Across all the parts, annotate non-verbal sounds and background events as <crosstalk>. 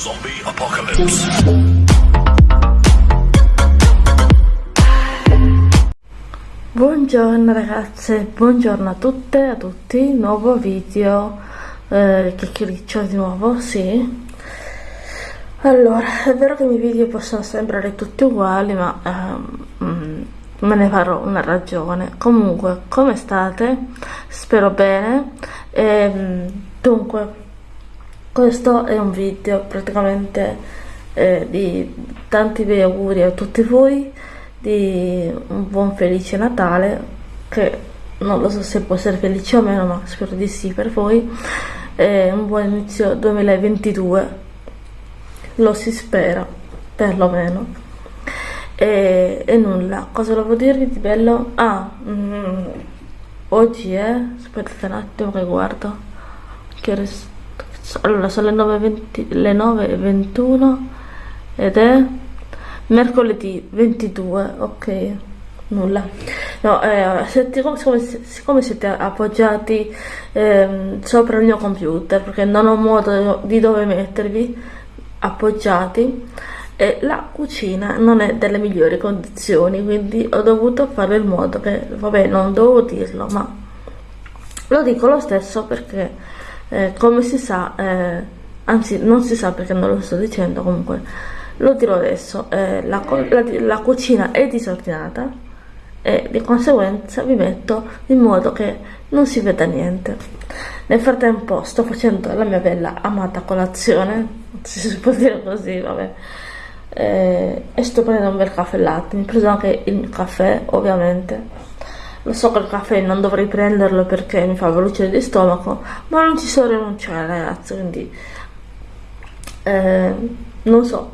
Zombie Apocalypse. Buongiorno ragazze, buongiorno a tutte e a tutti, nuovo video, eh, chiacchiericcio di nuovo, sì. Allora, è vero che i miei video possono sembrare tutti uguali, ma ehm, mm, me ne farò una ragione. Comunque, come state? Spero bene. E, dunque, questo è un video praticamente eh, di tanti bei auguri a tutti voi di un buon felice Natale che non lo so se può essere felice o meno ma spero di sì per voi. E un buon inizio 2022 lo si spera perlomeno. E, e nulla cosa volevo dirvi di bello? Ah mm, oggi è aspettate un attimo che guardo che res- allora sono le 9.20 le 9.21 ed è mercoledì 22 ok nulla. No eh, siccome, siccome, siete appoggiati eh, sopra il mio computer perché non ho modo di dove mettervi appoggiati e la cucina non è delle migliori condizioni quindi ho dovuto fare il modo che vabbè non dovevo dirlo ma lo dico lo stesso perché eh, come si sa eh, anzi non si sa perché non lo sto dicendo comunque. Lo dirò adesso. Eh, la, la, la cucina è disordinata e di conseguenza vi metto in modo che non si veda niente. Nel frattempo sto facendo la mia bella amata colazione <laughs> se si può dire così vabbè. Eh, e sto prendendo un bel caffè latte. Mi ho preso anche il caffè ovviamente lo so che il caffè non dovrei prenderlo perché mi fa veloce di stomaco, ma non ci so rinunciare ragazzi, quindi eh, non so,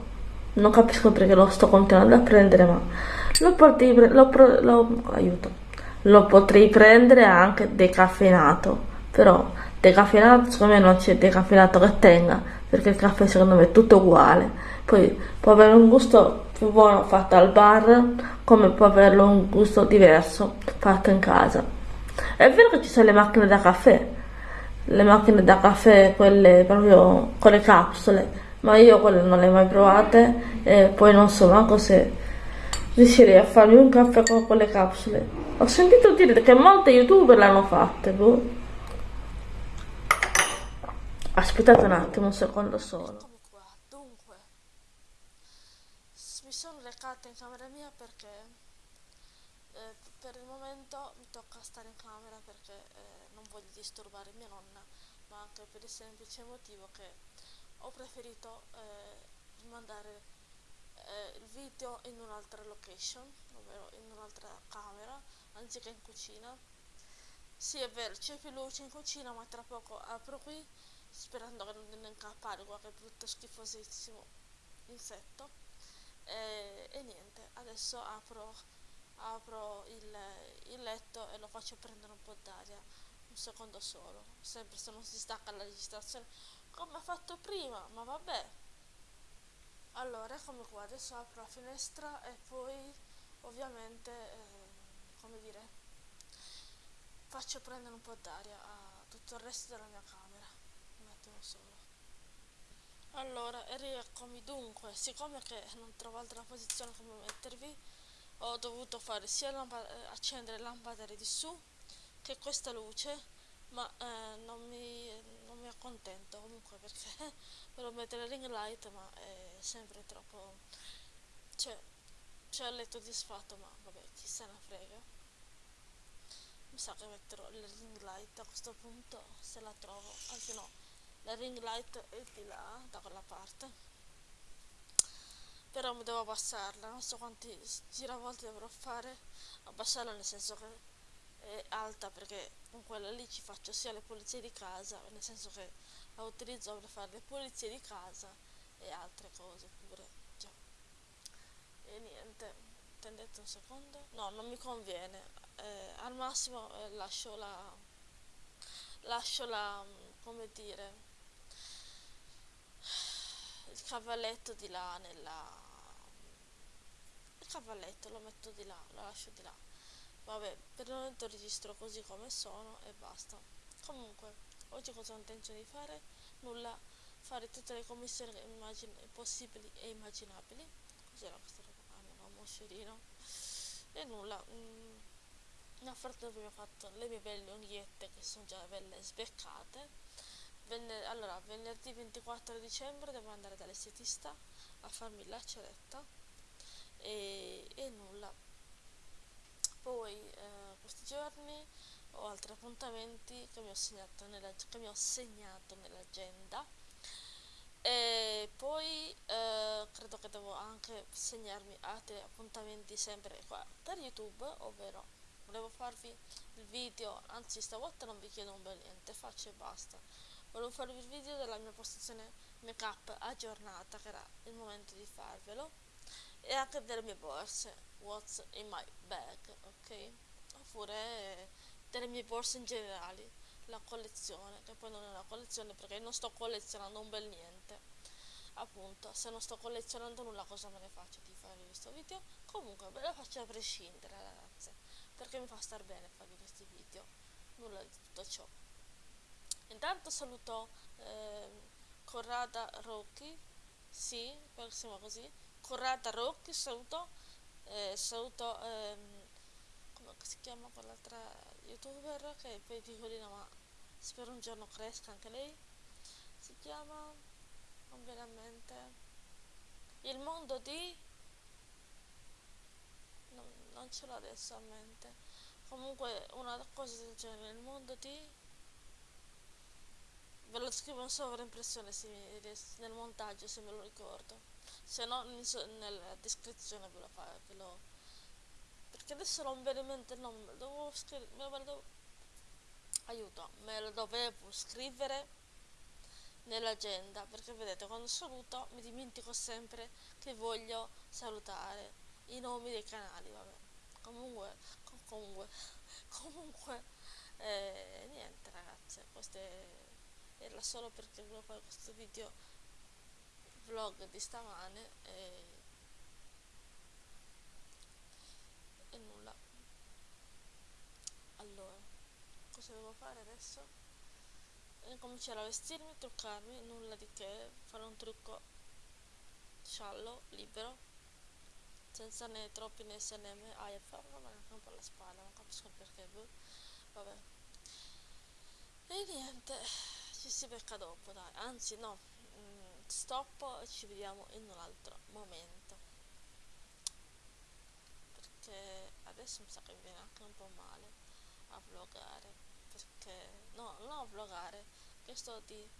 non capisco perché lo sto continuando a prendere, ma lo potrei, lo, lo, aiuto, lo potrei prendere anche decaffeinato, però decaffeinato secondo me non c'è decaffeinato che tenga, perché il caffè secondo me è tutto uguale, poi può avere un gusto più buono fatto al bar come può averlo un gusto diverso fatto in casa. È vero che ci sono le macchine da caffè le macchine da caffè quelle proprio con le capsule ma io quelle non le ho mai provate e poi non so manco se riuscirei a farmi un caffè con quelle capsule. Ho sentito dire che molte youtuber l'hanno fatte boh. aspettate un attimo un secondo solo sono recata in camera mia perché eh, per il momento mi tocca stare in camera perché eh, non voglio disturbare mia nonna, ma anche per il semplice motivo che ho preferito eh, rimandare eh, il video in un'altra location, ovvero in un'altra camera, anziché in cucina. Sì, è vero, c'è più luce in cucina, ma tra poco apro qui, sperando che non incappare qualche brutto schifosissimo insetto e, e niente adesso apro, apro il, il letto e lo faccio prendere un po' d'aria un secondo solo. Sempre se non si stacca la registrazione come ho fatto prima ma vabbè. Allora eccomi qua adesso apro la finestra e poi ovviamente eh, come dire faccio prendere un po' d'aria a tutto il resto della mia camera. Un attimo solo allora rieccomi. Dunque siccome che non trovo altra posizione come mettervi ho dovuto fare sia eh, accendere il lampadario di su che questa luce ma eh, non, mi, non mi accontento. Comunque perché <laughs> volevo mettere ring light ma è sempre troppo cioè c'è il letto disfatto ma vabbè chi se ne frega. Mi sa che metterò il ring light a questo punto se la trovo anzi no la ring light è di là da quella parte. Però mi devo abbassarla non so quanti giravolte dovrò fare. Abbassarla nel senso che è alta perché con quella lì ci faccio sia le pulizie di casa nel senso che la utilizzo per fare le pulizie di casa e altre cose pure già. E niente attendete un secondo? No non mi conviene. Eh, al massimo eh, lascio la lascio la come dire il cavalletto di là nella il cavalletto lo metto di là lo lascio di là. Vabbè per il momento registro così come sono e basta. Comunque oggi cosa ho intenzione di fare? Nulla. Fare tutte le commissioni possibili e immaginabili. Cos'era questa roba? ah no, moscerino. E nulla. Mm, nel frattempo ho fatto le mie belle unghiette che sono già belle sbeccate Venne, allora, venerdì 24 dicembre devo andare dall'estetista a farmi la ceretta e, e nulla. Poi eh, questi giorni ho altri appuntamenti che mi ho segnato, nella, nell'agenda e poi eh, credo che devo anche segnarmi altri appuntamenti sempre qua per youtube ovvero volevo farvi il video anzi stavolta non vi chiedo un bel niente faccio e basta volevo farvi il video della mia postazione make up aggiornata che era il momento di farvelo e anche delle mie borse what's in my bag ok? Oppure delle mie borse in generale la collezione che poi non è una collezione perché non sto collezionando un bel niente. Appunto se non sto collezionando nulla cosa me ne faccio di fare questo video? Comunque ve lo faccio a prescindere ragazze perché mi fa star bene farvi questi video. Nulla di tutto ciò intanto saluto eh, Corrada Rocchi sì, siamo così Corrada Rocchi saluto eh, saluto ehm, come si chiama quell'altra youtuber che di no ma spero un giorno cresca anche lei. Si chiama non il mondo di non, non ce l'ho adesso a mente. Comunque una cosa del genere il mondo di ve lo scrivo in sovraimpressione nel montaggio se me lo ricordo. Se no nella descrizione ve lo, fa, ve lo perché adesso non viene in mente il nome devo scrivere me lo devo, aiuto me lo dovevo scrivere nell'agenda perché vedete quando saluto mi dimentico sempre che voglio salutare i nomi dei canali vabbè. Comunque comunque <laughs> comunque eh, niente ragazze queste era solo perché volevo fare questo video vlog di stamane e, e nulla allora cosa devo fare adesso? cominciare a vestirmi, truccarmi, nulla di che, fare un trucco sciallo, libero, senza né troppi né se né me, ah, fa anche un po' la spalla, non capisco perché, boh. vabbè. E niente, ci si becca dopo, dai, anzi no, mm, stop e ci vediamo in un altro momento. Perché adesso mi sa che mi viene anche un po' male a vlogare, perché, no, non a vlogare, che sto di...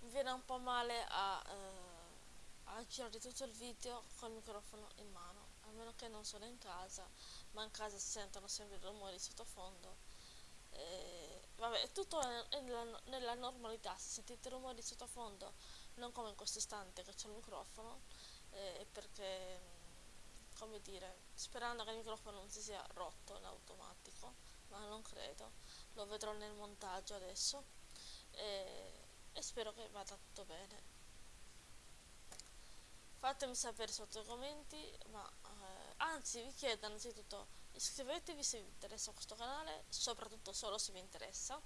mi viene un po' male a, eh, a girare tutto il video col microfono in mano, a meno che non sono in casa, ma in casa si sentono sempre i rumori sottofondo eh, vabbè è tutto nella, nella, normalità se sentite rumori sottofondo non come in questo istante che c'è il microfono eh, perché come dire sperando che il microfono non si sia rotto in automatico ma non credo lo vedrò nel montaggio adesso e, e spero che vada tutto bene. Fatemi sapere sotto i commenti ma eh, anzi vi chiedo innanzitutto iscrivetevi se vi interessa questo canale soprattutto solo se vi interessa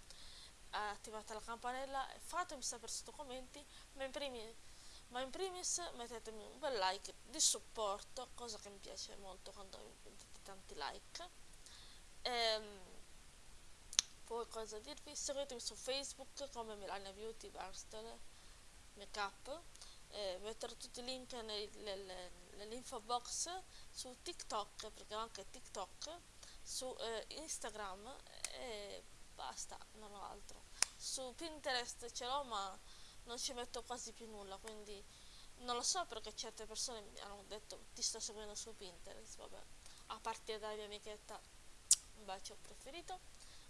attivate la campanella e fatemi sapere sotto commenti ma in, primis, ma in primis mettetemi un bel like di supporto cosa che mi piace molto quando mettete tanti like. E, ehm, poi cosa dirvi? Seguitemi su facebook come Melania Beauty Verstel Makeup eh, metterò tutti i link nell'info box su TikTok, perché ho anche TikTok, su eh, Instagram e basta, non ho altro. Su Pinterest ce l'ho ma non ci metto quasi più nulla, quindi non lo so perché certe persone mi hanno detto ti sto seguendo su Pinterest, vabbè. A partire dalla mia amichetta, un bacio preferito,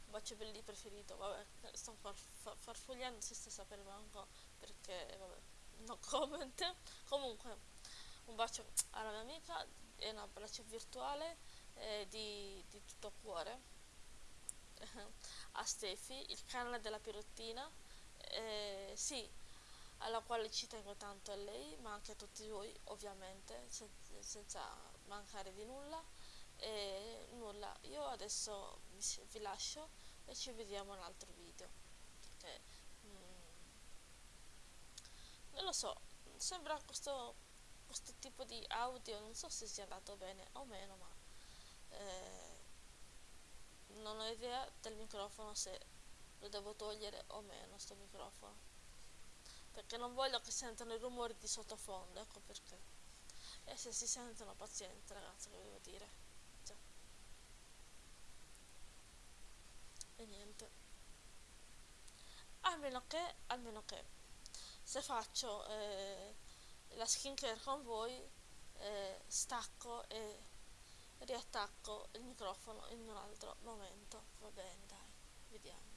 un bacio belli preferito, vabbè, sto far, farfugliando si sta sapere manco perché, vabbè no comment comunque un bacio alla mia amica e un abbraccio virtuale eh, di, di, tutto cuore. <laughs> A Stefi il canale della pirottina. Eh, sì alla quale ci tengo tanto a lei ma anche a tutti voi ovviamente sen senza mancare di nulla. E nulla io adesso vi lascio e ci vediamo in un altro video. Perché so, sembra questo, questo tipo di audio, non so se sia andato bene o meno, ma eh, non ho idea del microfono se lo devo togliere o meno sto microfono. Perché non voglio che sentano i rumori di sottofondo ecco perché. E se si sentono pazienti ragazzi che devo dire. Cioè. e niente. Almeno che almeno che se faccio eh, la skincare con voi eh, stacco e riattacco il microfono in un altro momento. Va bene dai vediamo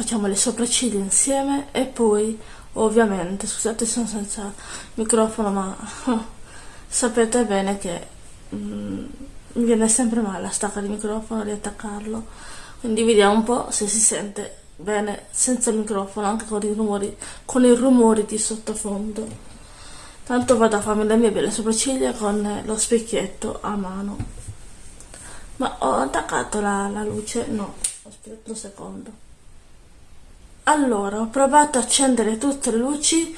facciamo le sopracciglia insieme e poi ovviamente scusate sono senza microfono ma <laughs> sapete bene che mm, mi viene sempre male a staccare il microfono riattaccarlo. Quindi vediamo un po' se si sente bene senza il microfono anche con i rumori con i rumori di sottofondo. Tanto vado a farmi le mie belle sopracciglia con lo specchietto a mano. Ma ho attaccato la, la luce? No aspetta un secondo allora ho provato a accendere tutte le luci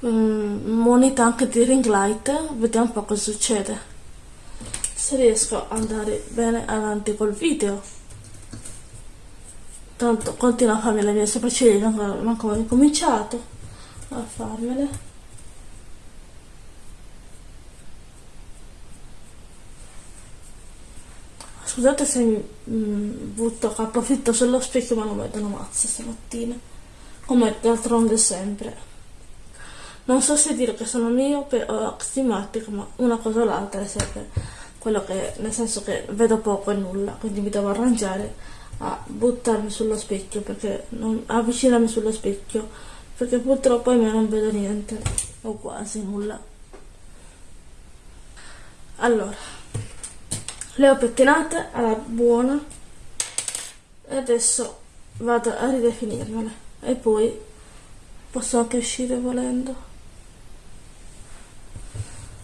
um, moneta anche di ring light vediamo un po' cosa succede. Se riesco ad andare bene avanti col video. Tanto continuo a farmi le mie sopracciglia come ho cominciato a farmele. Scusate se mi mm, butto approfitto sullo specchio ma non vedo una mazza stamattina come d'altronde sempre. Non so se dire che sono miope o aximatica ma una cosa o l'altra è sempre quello che nel senso che vedo poco e nulla quindi mi devo arrangiare a buttarmi sullo specchio perché non avvicinarmi sullo specchio perché purtroppo me non vedo niente o quasi nulla. Allora le ho pettinate alla buona e adesso vado a ridefinirmele e poi posso anche uscire volendo.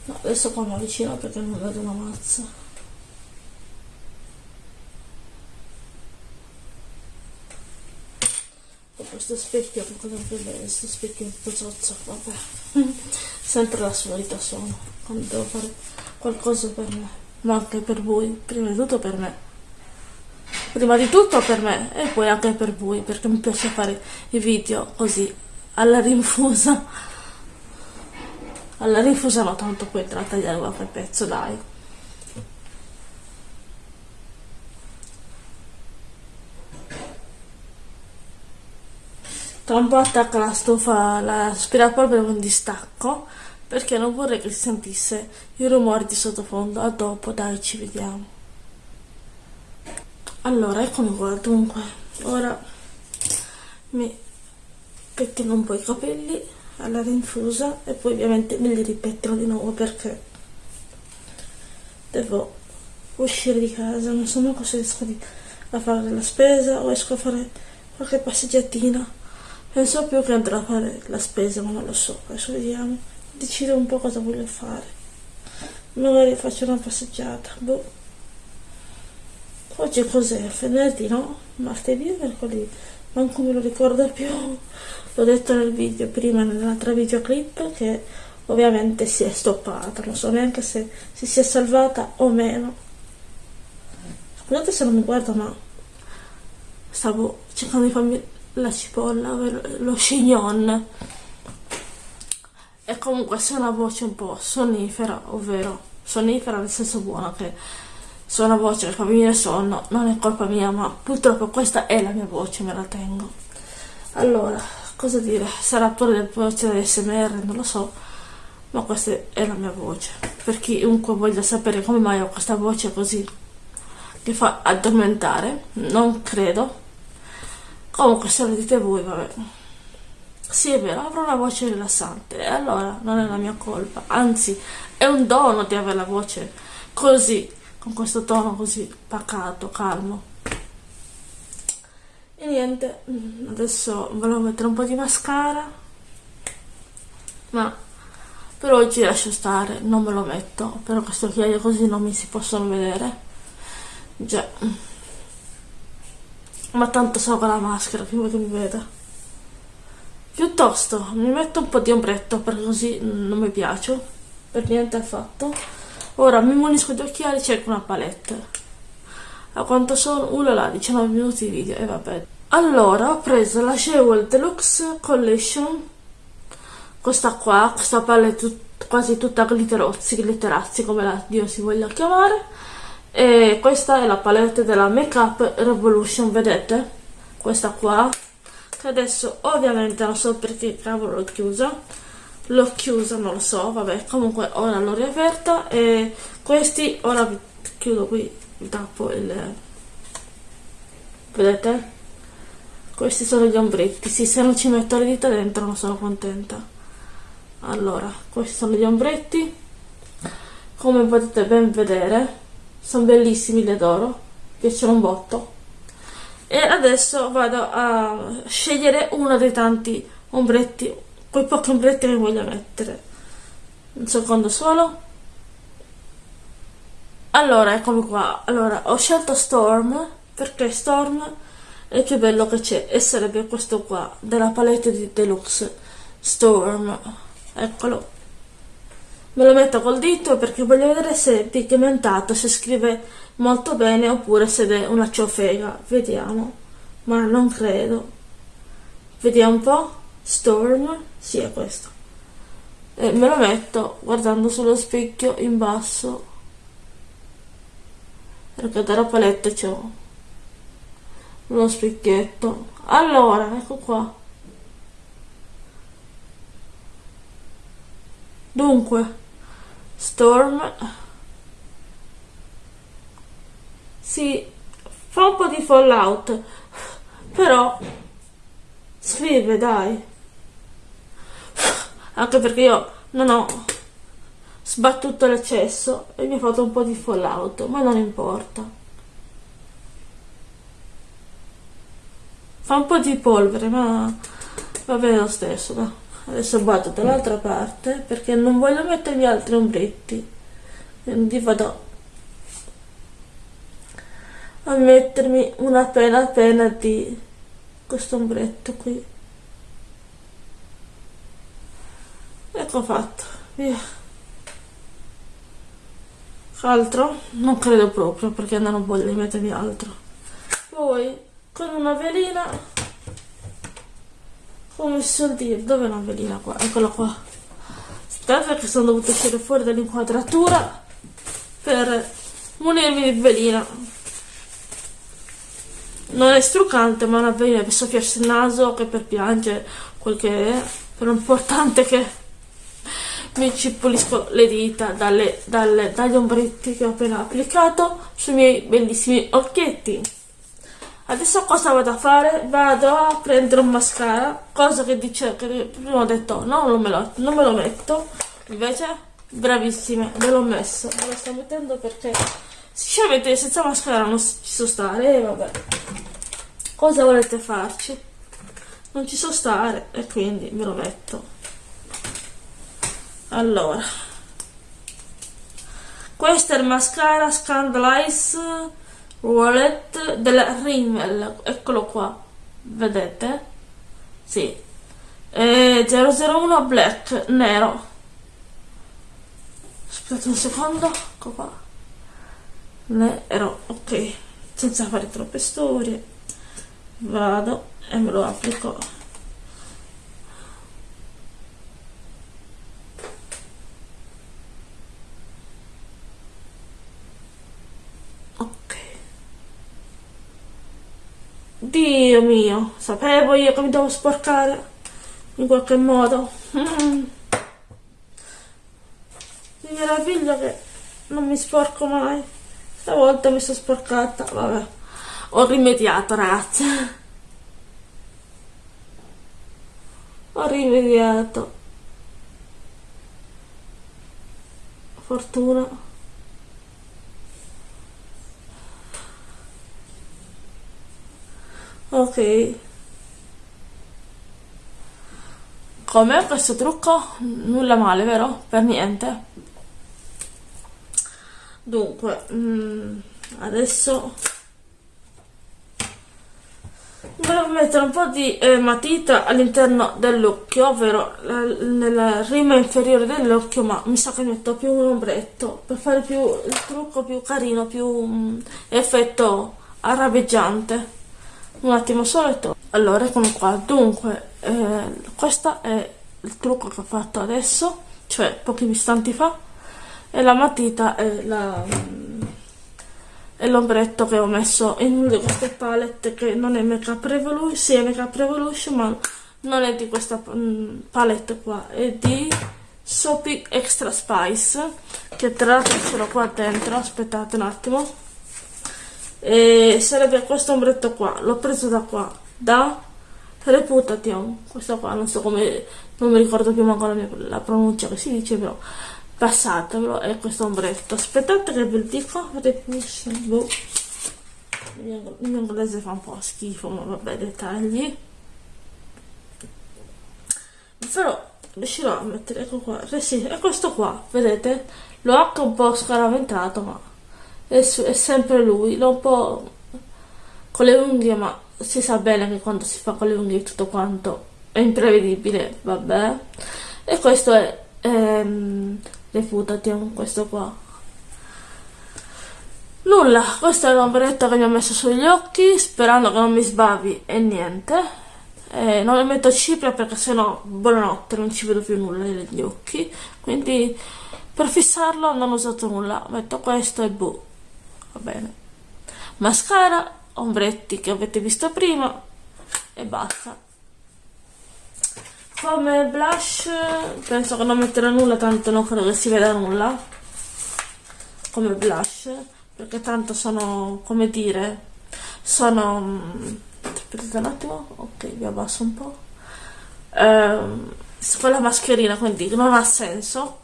No, adesso qua mi avvicino perché non vedo una mazza. Questo specchio che cosa bene questo specchio po' zozzo vabbè. <laughs> Sempre la solita sono quando devo fare qualcosa per me ma anche per voi prima di tutto per me prima di tutto per me e poi anche per voi perché mi piace fare i video così alla rinfusa. Alla rinfusa no tanto poi tra tagliare qualche pezzo dai. Tra un po' attacca la stufa l'aspirapolvere con distacco perché non vorrei che si sentisse il rumore di sottofondo. A dopo dai ci vediamo allora eccomi qua dunque. Ora mi pettino un po' i capelli alla rinfusa e poi ovviamente me li ripettino di nuovo perché devo uscire di casa. Non so neanche se riesco a fare la spesa o esco a fare qualche passeggiatina. Penso più che andrò a fare la spesa ma non lo so. Adesso vediamo. Decido un po' cosa voglio fare. Magari faccio una passeggiata boh oggi cos'è? venerdì no? martedì o mercoledì? Manco me lo ricordo più. L'ho detto nel video prima nell'altra videoclip che ovviamente si è stoppata. Non so neanche se si sia salvata o meno. Scusate se non mi guardo ma stavo cercando di farmi la cipolla lo chignon. E comunque se una voce un po' sonnifera, ovvero sonnifera nel senso buono che una voce che fa venire sonno non è colpa mia, ma purtroppo questa è la mia voce, me la tengo. Allora, cosa dire? Sarà pure del voce di SMR, non lo so, ma questa è la mia voce. Per chiunque voglia sapere come mai ho questa voce così che fa addormentare, non credo. Comunque se lo dite voi, vabbè. Sì, è vero, avrò una voce rilassante e allora non è la mia colpa, anzi è un dono di avere la voce così, con questo tono così pacato, calmo. E niente, adesso volevo mettere un po' di mascara, ma per oggi lascio stare, non me lo metto, però queste occhiaie così non mi si possono vedere. Già. Ma tanto so con la maschera, prima che mi veda. Piuttosto mi metto un po' di ombretto perché così non mi piace, per niente affatto. Ora mi munisco di occhiali e cerco una palette. A quanto sono? Là, 19 minuti di video e vabbè. Allora ho preso la Jewel Deluxe Collection, questa qua, questa palette tut quasi tutta glitterozzi, glitterazzi come la Dio si voglia chiamare. E questa è la palette della Makeup Revolution, vedete? Questa qua che adesso ovviamente non so perché cavolo l'ho chiusa l'ho chiusa non lo so vabbè comunque ora l'ho riaperta e questi ora chiudo qui vi tappo il vedete? Questi sono gli ombretti sì se non ci metto le dita dentro non sono contenta. Allora questi sono gli ombretti. Come potete ben vedere sono bellissimi li adoro piacciono un botto. E adesso vado a scegliere uno dei tanti ombretti quei pochi ombretti che voglio mettere un secondo solo. Allora eccomi qua. Allora ho scelto Storm perché Storm è il più bello che c'è e sarebbe questo qua della palette di Deluxe. Storm eccolo. Me lo metto col dito perché voglio vedere se è pigmentato se scrive molto bene oppure se è una ciofega. Vediamo. Ma non credo. Vediamo un po' Storm sì è questo. E me lo metto guardando sullo specchio in basso. Perché dalla palette c'è uno specchietto. Allora ecco qua. Dunque Storm. Si fa un po' di fallout però scrive dai anche perché io non ho sbattuto l'eccesso e mi ha fatto un po' di fallout ma non importa. Fa un po' di polvere ma va bene lo stesso no? adesso vado dall'altra parte perché non voglio mettermi altri ombretti. Quindi vado a mettermi una pena appena di questo ombretto qui ecco fatto. Via. Altro? Non credo proprio perché non voglio mettermi altro. Poi con una velina come si suol dire? Dove è una velina qua? Eccola qua. Aspetta che sono dovuta uscire fuori dall'inquadratura per munirmi di velina. Non è struccante ma una velina per soffiarsi il naso che per piangere quel che è però è importante che ci pulisco le dita dalle, dalle, dagli ombretti che ho appena applicato sui miei bellissimi occhietti. Adesso cosa vado a fare? vado a prendere un mascara cosa che dice che prima ho detto no non me lo, non me lo metto. Invece bravissime me l'ho messo. Me lo sto mettendo perché sinceramente senza mascara non ci so stare e vabbè. Cosa volete farci? non ci so stare e quindi me lo metto allora. Questo è il mascara Scandalize Wallet della Rimmel. Eccolo qua. Vedete? sì. E 001 black nero. Aspettate un secondo. Ecco qua. Nero. Ok. Senza fare troppe storie. Vado e me lo applico Dio mio, sapevo io che mi devo sporcare in qualche modo. Mm. Mi meraviglio che non mi sporco mai. Stavolta mi sono sporcata, vabbè. Ho rimediato, ragazzi. Ho rimediato. Fortuna. Ok. Come? Questo trucco? Nulla male vero? Per niente. Dunque mm, adesso volevo mettere un po' di eh, matita all'interno dell'occhio ovvero nella rima inferiore dell'occhio ma mi sa che metto più un ombretto per fare più il trucco più carino più mm, effetto arabeggiante un attimo solo allora eccomi qua. Dunque eh, questo è il trucco che ho fatto adesso cioè pochi istanti fa e la matita è l'ombretto che ho messo in una di queste palette che non è Make Up Revolution sì è Make Up Revolution ma non è di questa mm, palette qua. È di Soapy Extra Spice che tra l'altro ce l'ho qua dentro aspettate un attimo e sarebbe questo ombretto qua l'ho preso da qua da Reputation, questo qua, non so come, non mi ricordo più manco la, pronuncia che si dice, però passatevelo, è questo ombretto. Aspettate che ve lo dico, Reputation. Il mio inglese fa un po' schifo, ma vabbè, dettagli. Però riuscirò a mettere, ecco qua, sì, è questo qua, vedete? L'ho anche un po' scaraventato, ma è, è sempre lui, l'ho un po' con le unghie, ma si sa bene che quando si fa con le unghie tutto quanto è imprevedibile, vabbè. E questo è ehm, Reputation, questo qua. Nulla, questa è l'ombretto che mi ho messo sugli occhi, sperando che non mi sbavi e niente. Eh, non le metto cipria perché sennò buonanotte non ci vedo più nulla negli occhi. Quindi per fissarlo non ho usato nulla, metto questo e boh, va bene. Mascara ombretti che avete visto prima e basta. Come blush penso che non metterò nulla tanto non credo che si veda nulla. Come blush perché tanto sono come dire sono aspettate un attimo. Ok vi abbasso un po' ehm, con la mascherina quindi non ha senso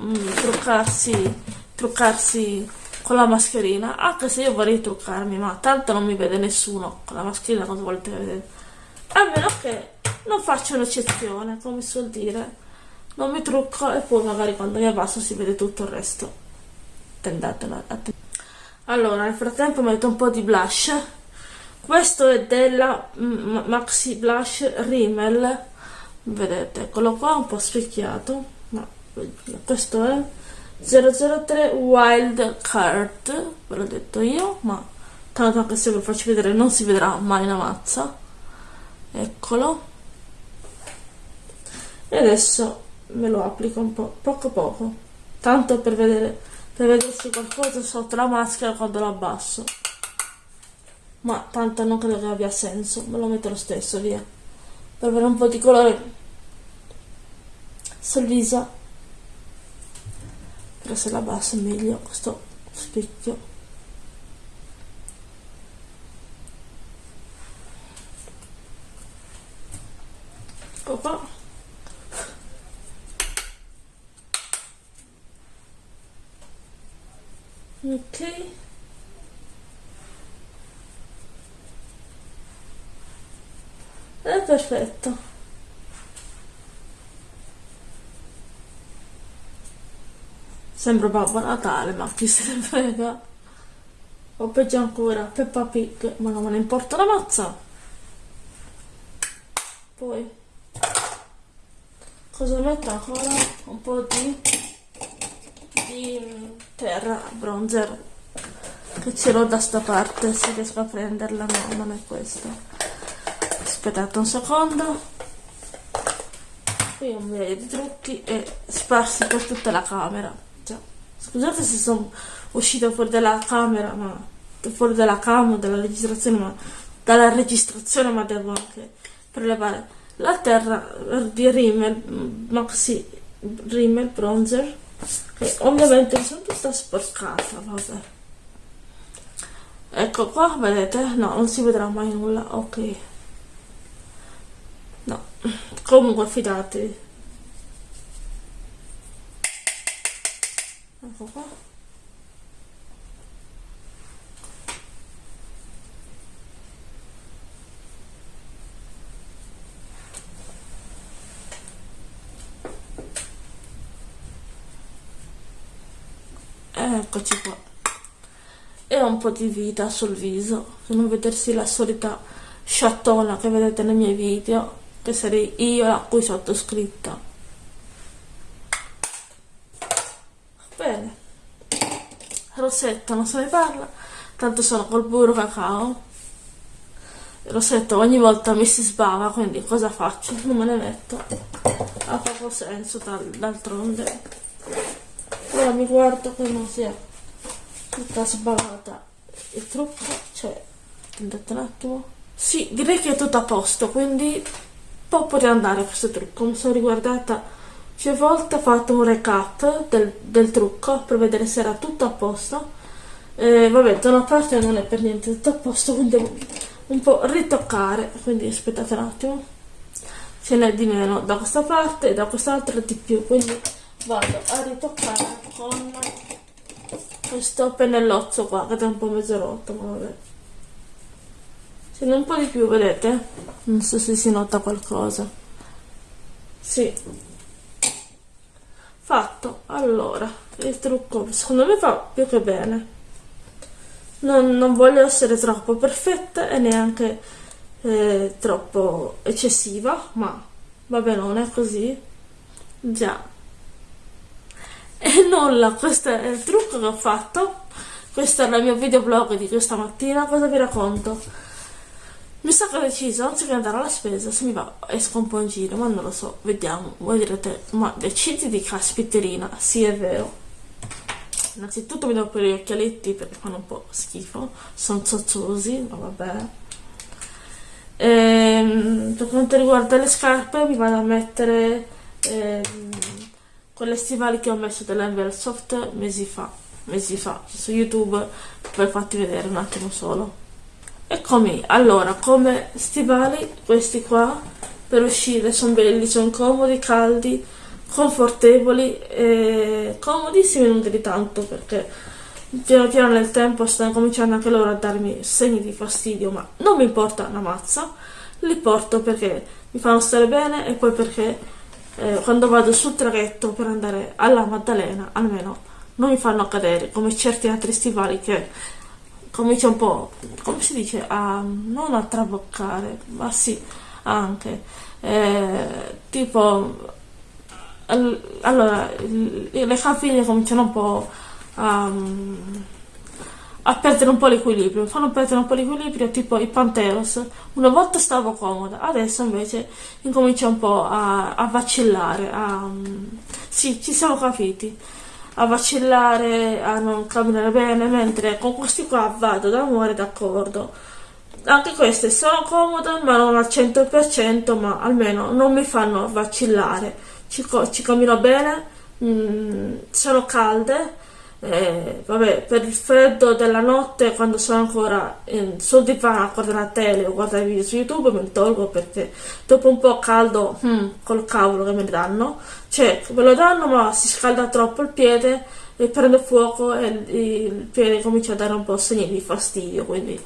mm, truccarsi truccarsi con la mascherina anche se io vorrei truccarmi ma tanto non mi vede nessuno con la mascherina cosa volete vedere? A meno che non faccio un'eccezione come si suol dire. Non mi trucco e poi magari quando mi abbasso si vede tutto il resto. Tendatela allora nel frattempo metto un po' di blush. Questo è della Maxi Blush Rimmel. Vedete eccolo qua un po' specchiato ma questo è 003 Wild Card, ve l'ho detto io, ma tanto anche se ve lo faccio vedere non si vedrà mai una mazza. Eccolo. E adesso me lo applico un po', poco poco, tanto per vedere, per vedersi qualcosa sotto la maschera quando lo abbasso. Ma tanto non credo che abbia senso, me lo metto lo stesso, via. Per avere un po' di colore sul viso però se la bassa è meglio questo specchio Opa. ok. È perfetto Sembra Babbo Natale, ma chi se ne frega. O peggio ancora, Peppa Pig, ma non me ne importa la mazza. Poi, cosa metto ancora? Un po' di, di terra bronzer che ce l'ho da sta parte, se riesco a prenderla, no, non è questo. Aspettate un secondo. Qui un migliaio di trucchi e sparsi per tutta la camera. Scusate se sono uscita fuori dalla camera, ma fuori dalla camera, dalla registrazione, ma dalla registrazione, ma devo anche prelevare la terra di Rimmel, Maxi Rimmel Bronzer, che ovviamente sono tutta sporcata, vabbè. Ecco qua, vedete? No, non si vedrà mai nulla, ok. No, comunque fidatevi. Ecco qua eccoci qua. E un po' di vita sul viso. Per non vedersi la solita sciattona che vedete nei miei video che sarei io la cui sottoscritta bene rossetto non se ne parla tanto sono col burro cacao. Il rossetto ogni volta mi si sbava quindi cosa faccio? non me ne metto. Ha poco senso d'altronde. Ora mi guardo che non sia tutta sbavata. Il trucco cioè attendete un attimo. Sì direi che è tutto a posto quindi può poter andare questo trucco. Mi sono riguardata volte ho fatto un recap del, del trucco per vedere se era tutto a posto. Eh, vabbè, da una parte non è per niente tutto a posto, <laughs> quindi un po' ritoccare quindi aspettate un attimo. Ce n'è di meno da questa parte e da quest'altra di più quindi vado a ritoccare con questo pennellozzo qua che è un po' mezzo rotto ma vabbè. Ce n'è un po' di più vedete? Non so se si nota qualcosa. Sì fatto? Allora il trucco secondo me fa più che bene. Non, non voglio essere troppo perfetta e neanche eh, troppo eccessiva ma vabbè non è così. Già. E nulla questo è il trucco che ho fatto. Questo è il mio videoblog di questa mattina. Cosa vi racconto mi sa che ho deciso anziché andare alla spesa se mi va esco un po' in giro ma non lo so vediamo. Voi direte ma decidi di caspiterina sì è vero. Innanzitutto mi devo per gli occhialetti perché fanno un po' schifo sono zozzosi ma vabbè. Ehm, per quanto riguarda le scarpe mi vado a mettere ehm, quelle stivali che ho messo dell'Envel Soft mesi fa mesi fa su youtube per farti vedere un attimo solo eccomi allora come stivali questi qua per uscire sono belli sono comodi caldi confortevoli e comodissimi non di tanto perché piano piano nel tempo stanno cominciando anche loro a darmi segni di fastidio ma non mi importa una mazza. Li porto perché mi fanno stare bene e poi perché eh, quando vado sul traghetto per andare alla Maddalena almeno non mi fanno cadere come certi altri stivali che comincia un po' come si dice a non a traboccare ma sì anche. Eh, tipo allora le caviglie cominciano un po' a, a perdere un po' l'equilibrio fanno perdere un po' l'equilibrio tipo i Panteros. Una volta stavo comoda adesso invece incomincia un po' a, a vacillare a, sì ci siamo capiti a vacillare a non camminare bene mentre con questi qua vado d'amore d'accordo. Anche queste sono comode ma non al 100% ma almeno non mi fanno vacillare. Ci, ci cammino bene, mm, sono calde, eh, vabbè, per il freddo della notte quando sono ancora in, sul divano a guardare la tele o guardare video su YouTube me tolgo perché dopo un po' caldo hmm, col cavolo che me ne danno. Cioè me lo danno ma si scalda troppo il piede e prende fuoco e il, il piede comincia a dare un po' segni di fastidio quindi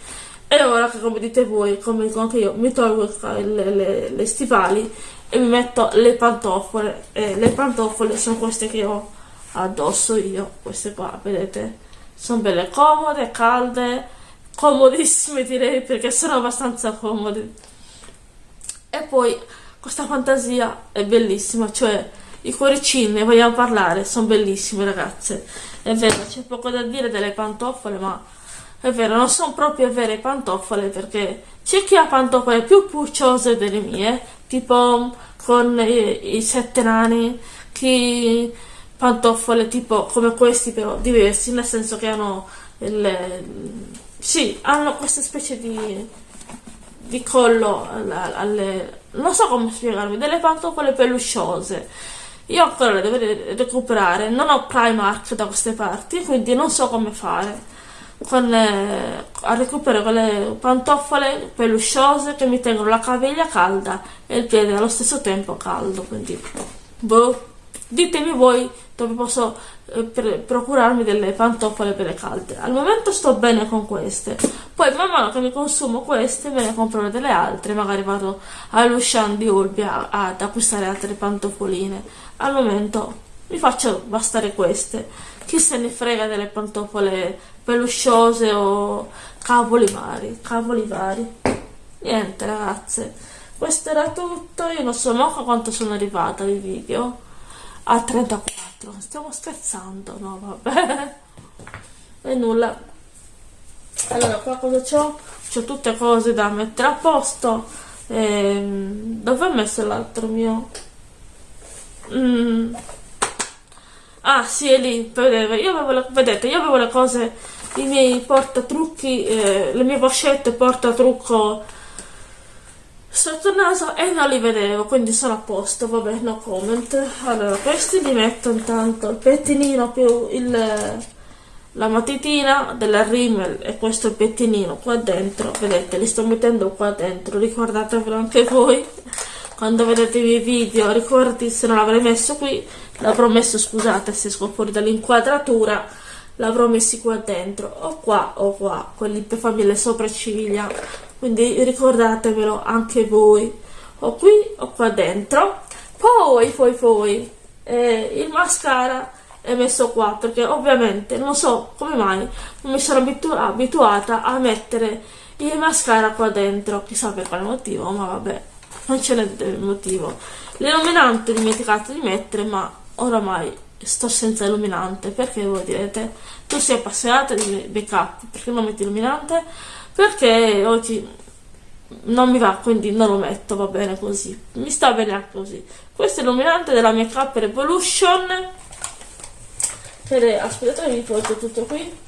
e ora che come dite voi come dico anche io mi tolgo le, le, le stivali e mi metto le pantofole. E le pantofole sono queste che ho addosso io queste qua vedete? Sono belle comode calde comodissime direi perché sono abbastanza comode. E poi questa fantasia è bellissima cioè i cuoricini vogliamo parlare? Sono bellissimi ragazze. È vero c'è poco da dire delle pantofole ma è vero non sono proprio vere pantofole perché c'è chi ha pantofole più pucciose delle mie tipo con i, i sette nani, chi pantofole tipo come questi però diversi, nel senso che hanno il, sì, hanno questa specie di, di collo alle, alle, non so come spiegarvi, delle pantofole pelusciose. Io ancora le devo recuperare, non ho Primark da queste parti, quindi non so come fare con le, a recuperare quelle pantofole pelusciose che mi tengono la caviglia calda e il piede allo stesso tempo caldo quindi boh, ditemi voi dove posso eh, procurarmi delle pantofole per le calde. Al momento sto bene con queste. Poi man mano che mi consumo queste me ne compro delle altre. Magari vado all'Ushan di Olbia ad acquistare altre pantofoline al momento mi faccio bastare queste. Chi se ne frega delle pantofole pelusciose o cavoli vari, cavoli vari. Niente ragazze, questo era tutto, io non so manco quanto sono arrivata di video, a 34, stiamo scherzando, no vabbè, e nulla. Allora qua cosa c'ho? C'ho tutte cose da mettere a posto, ehm, dove ho messo l'altro mio? Mm. Ah sì, è lì, vedete, io avevo le, vedete, io avevo le cose i miei portatrucchi, eh, le mie pochette portatrucco sotto il naso e non li vedevo, quindi sono a posto, vabbè, no comment. Allora, questi li metto intanto, il pettinino più il, la matitina della Rimmel e questo pettinino qua dentro. Vedete li sto mettendo qua dentro ricordatevelo anche voi. Quando vedete i miei video ricordati se non l'avrei messo qui l'avrò messo scusate se esco fuori dall'inquadratura l'avrò messi qua dentro o qua o qua quelli per farmi le sopracciglia quindi ricordatevelo anche voi. O qui o qua dentro. Poi poi poi eh, il mascara è messo qua perché ovviamente non so come mai non mi sono abitu abituata a mettere il mascara qua dentro. Chissà per quale motivo ma vabbè non ce n'è motivo. L'illuminante ho dimenticato di mettere ma oramai sto senza illuminante. Perché voi direte? Tu sei appassionata di make up perché non metti illuminante perché oggi non mi va quindi non lo metto va bene così. Mi sta bene così. Questo è illuminante della revolution ed è aspettate vi porto tutto qui.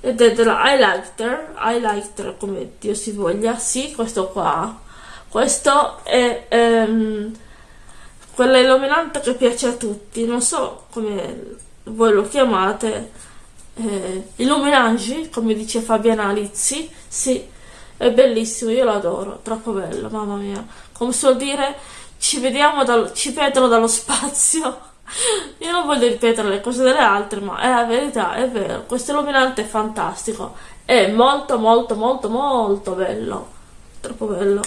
Ed è della highlighter. Highlighter come dio si voglia. Sì questo qua. Questo è ehm, quella illuminante che piace a tutti. Non so come voi lo chiamate eh, illuminangi come dice Fabiana Lizzi sì è bellissimo io lo adoro troppo bello mamma mia. Come suol dire ci vediamo dal, ci vedono dallo spazio. <laughs> Io non voglio ripetere le cose delle altre ma è la verità è vero questo illuminante è fantastico è molto molto molto molto bello troppo bello.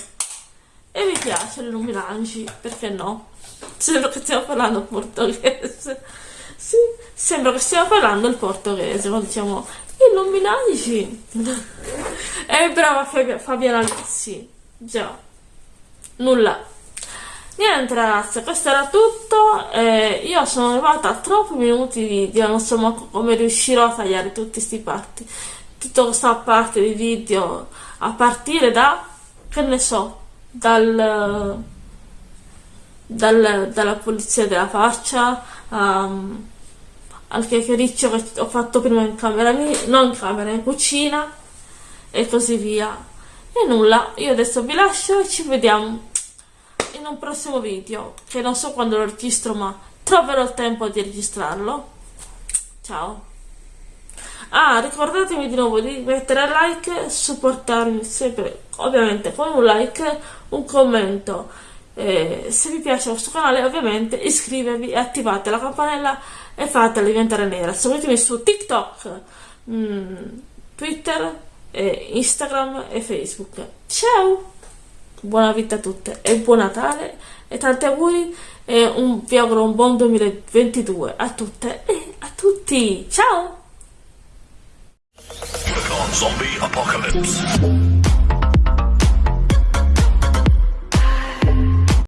E mi piace l'illuminangi perché no? <laughs> Sembra che stiamo parlando portoghese. Sì, sembra che stiamo parlando il portoghese, quando diciamo illuminati. È <laughs> brava Fabiana Lizzi. Già. Nulla. Niente ragazzi, questo era tutto. Eh, io sono arrivata a troppi minuti di video, non so come riuscirò a tagliare tutti questi parti. Tutta questa parte di video a partire da, che ne so, dal dal, dalla pulizia della faccia um, al chiacchiericcio che ho fatto prima in camera mia, non in camera, in cucina e così via. E nulla, io adesso vi lascio e ci vediamo in un prossimo video, che non so quando lo registro ma troverò il tempo di registrarlo. Ciao! Ah, ricordatemi di nuovo di mettere like, supportarmi sempre, ovviamente con un like, un commento eh, se vi piace questo canale ovviamente iscrivetevi e attivate la campanella e fatela diventare nera. Seguitemi su TikTok mh, mm, Twitter eh, Instagram e Facebook. Ciao! Buona vita a tutte e buon Natale e tanti auguri e un, vi auguro un buon 2022 a tutte e a tutti. Ciao